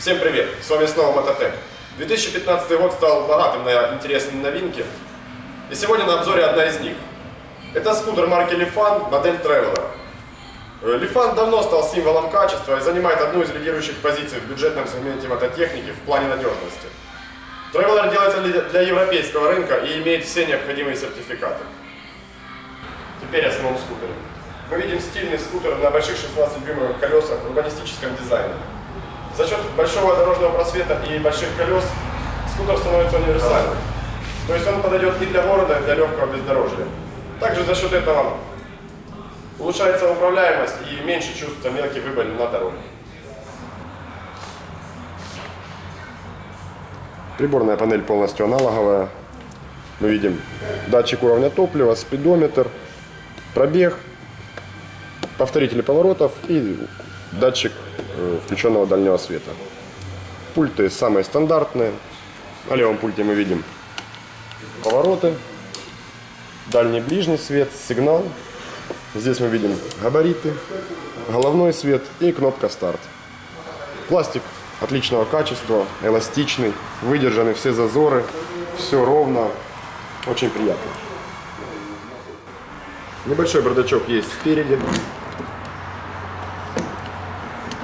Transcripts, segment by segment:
Всем привет! С вами снова Мототек. 2015 год стал богатым на интересные новинки. И сегодня на обзоре одна из них. Это скутер марки Lifan, модель Traveler. Э, Lifan давно стал символом качества и занимает одну из лидирующих позиций в бюджетном сегменте мототехники в плане надежности. Traveler делается для европейского рынка и имеет все необходимые сертификаты. Теперь о самом скутере. Мы видим стильный скутер на больших 16-дюймовых колесах в урбанистическом дизайне. За счет большого дорожного просвета и больших колес скутер становится универсальным. То есть он подойдет и для города, и для легкого бездорожья. Также за счет этого улучшается управляемость и меньше чувствуется мелкий выбор на дороге. Приборная панель полностью аналоговая. Мы видим датчик уровня топлива, спидометр, пробег, повторители поворотов и датчик э, включенного дальнего света. Пульты самые стандартные. На левом пульте мы видим повороты, дальний ближний свет, сигнал. Здесь мы видим габариты, головной свет и кнопка старт. Пластик отличного качества, эластичный, выдержаны все зазоры, все ровно, очень приятно. Небольшой бардачок есть спереди.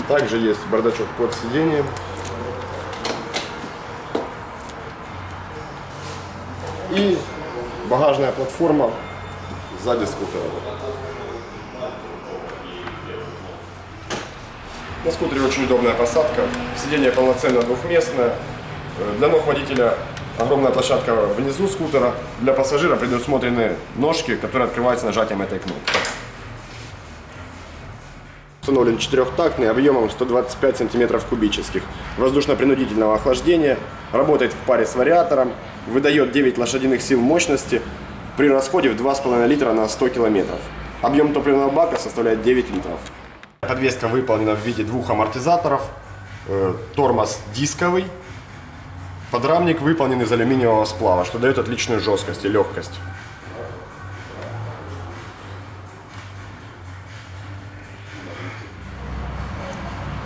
Также есть бардачок под сиденьем. И багажная платформа сзади скутера. На скутере очень удобная посадка. Сиденье полноценно двухместное. Для ног водителя огромная площадка внизу скутера. Для пассажира предусмотрены ножки, которые открываются нажатием этой кнопки. Установлен четырехтактный объемом 125 сантиметров кубических. Воздушно-принудительного охлаждения. Работает в паре с вариатором. Выдает 9 лошадиных сил мощности при расходе в 2,5 литра на 100 километров. Объем топливного бака составляет 9 литров. Подвеска выполнена в виде двух амортизаторов. Э, Тормоз дисковый. Подрамник выполнен из алюминиевого сплава, что дает отличную жесткость и легкость.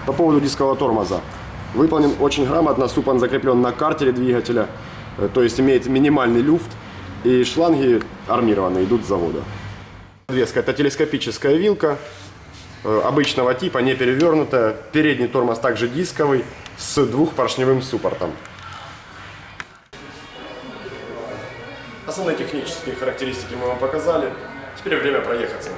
По поводу дискового тормоза. Выполнен очень грамотно, суп он закреплен на картере двигателя, э, то есть имеет минимальный люфт, и шланги армированные, идут с завода. Подвеска это телескопическая вилка, э, обычного типа, не перевернутая. Передний тормоз также дисковый, с двухпоршневым суппортом. Основные технические характеристики мы вам показали. Теперь время проехаться.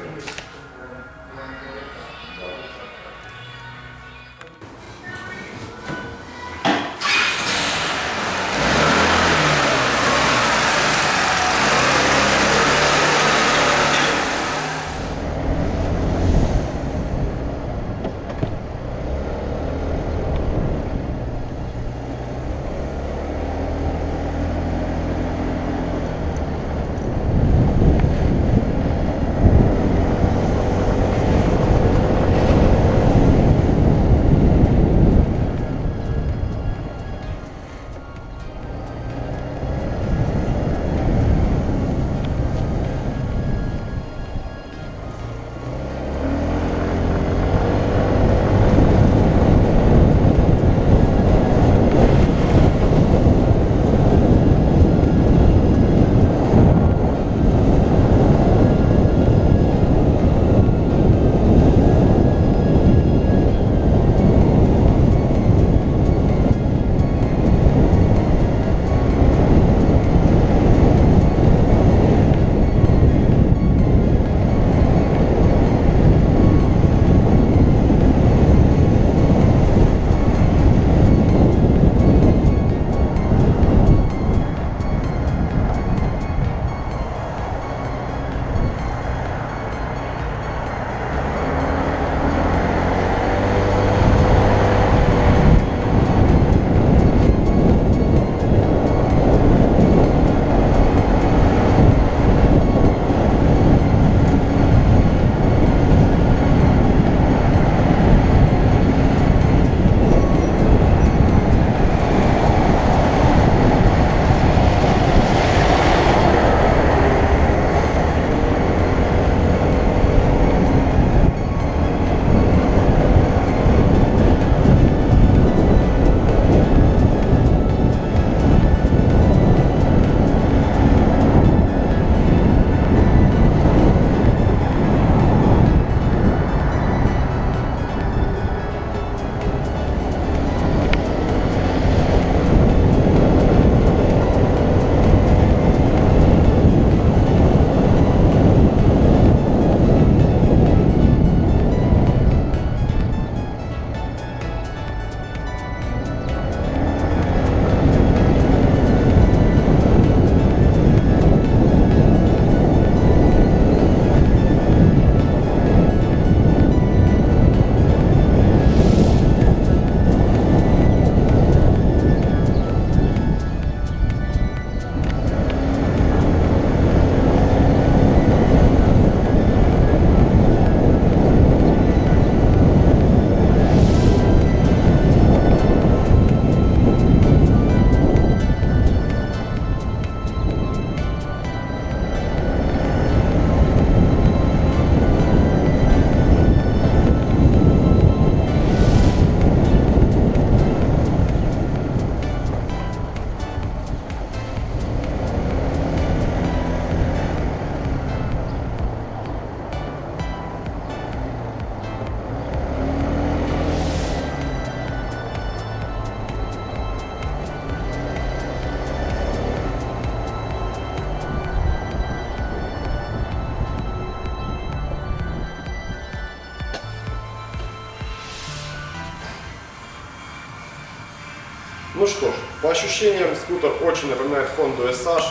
Ну что ж, по ощущениям скутер очень напоминает Honda SH.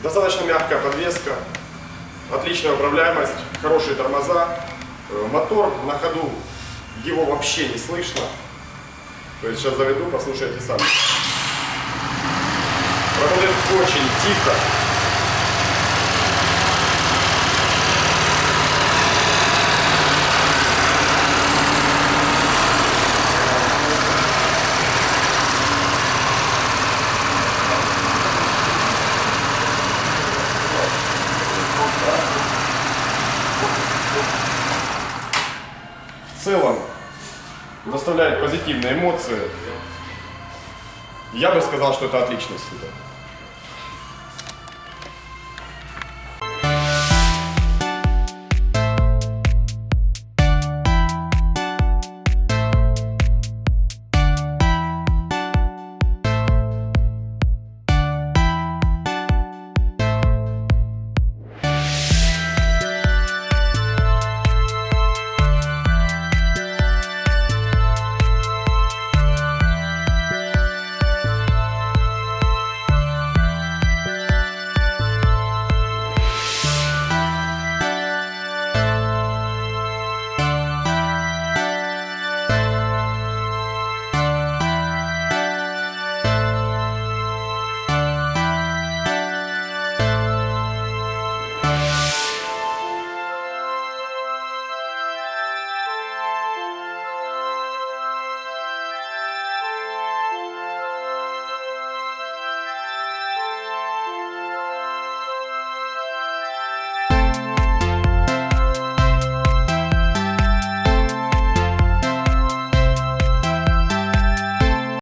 Достаточно мягкая подвеска, отличная управляемость, хорошие тормоза. Э, Мотор на ходу, его вообще не слышно. То есть сейчас заведу, послушайте сами. Работает очень тихо. В целом доставляет позитивные эмоции. Я бы сказал, что это отличный скутер.